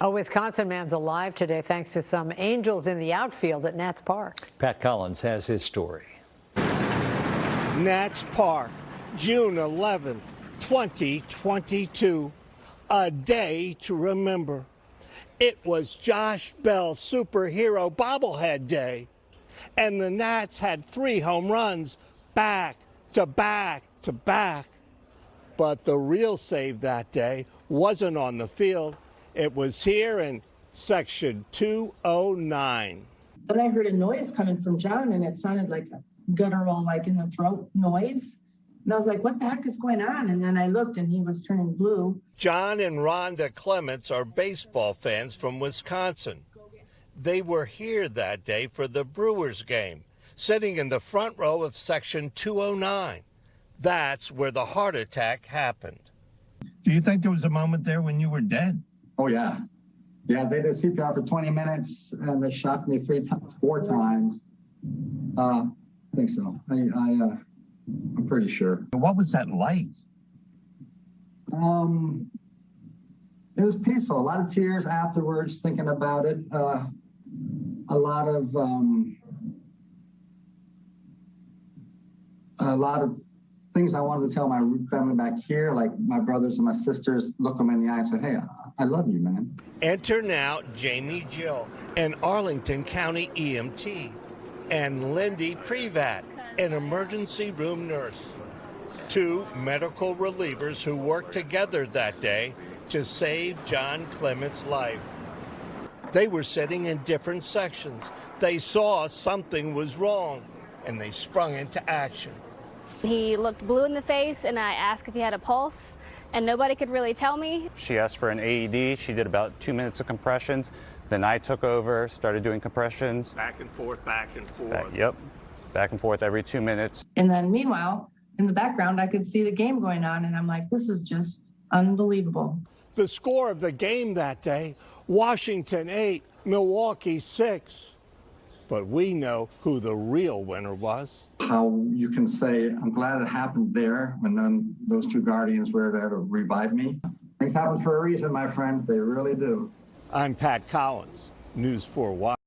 A Wisconsin man's alive today thanks to some angels in the outfield at Nats Park. Pat Collins has his story. Nats Park, June 11th, 2022. A day to remember. It was Josh Bell's superhero bobblehead day. And the Nats had three home runs back to back to back. But the real save that day wasn't on the field. It was here in section 209. Then I heard a noise coming from John and it sounded like a guttural, like in the throat noise. And I was like, what the heck is going on? And then I looked and he was turning blue. John and Rhonda Clements are baseball fans from Wisconsin. They were here that day for the Brewers game, sitting in the front row of section 209. That's where the heart attack happened. Do you think there was a moment there when you were dead? Oh yeah, yeah. They did CPR for 20 minutes and they shot me three, four times. Uh, I think so. I, I, uh, I'm pretty sure. What was that like? Um, it was peaceful. A lot of tears afterwards, thinking about it. Uh, a lot of um, a lot of things I wanted to tell my family back here, like my brothers and my sisters, look them in the eye and say, "Hey, I love you, man." Enter now Jamie Jill, an Arlington County EMT, and Lindy Privat, an emergency room nurse. Two medical relievers who worked together that day to save John Clement's life. They were sitting in different sections. They saw something was wrong and they sprung into action. He looked blue in the face, and I asked if he had a pulse, and nobody could really tell me. She asked for an AED. She did about two minutes of compressions. Then I took over, started doing compressions. Back and forth, back and forth. Back, yep, back and forth every two minutes. And then meanwhile, in the background, I could see the game going on, and I'm like, this is just unbelievable. The score of the game that day Washington 8, Milwaukee 6. But we know who the real winner was. How you can say, I'm glad it happened there when then those two guardians were there to revive me. Things happen for a reason, my friend. They really do. I'm Pat Collins, News 4 Watch.